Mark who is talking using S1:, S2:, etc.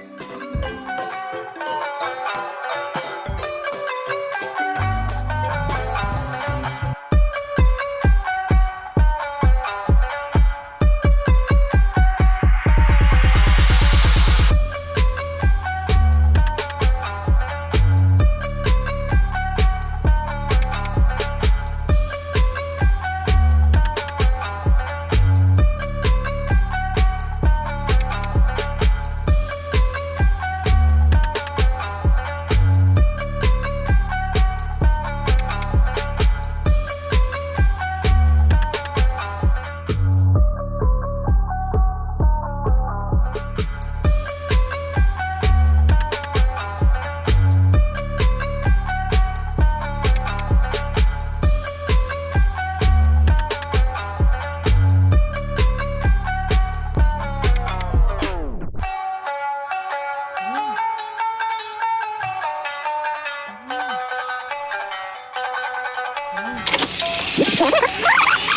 S1: Ha Ha ha ha!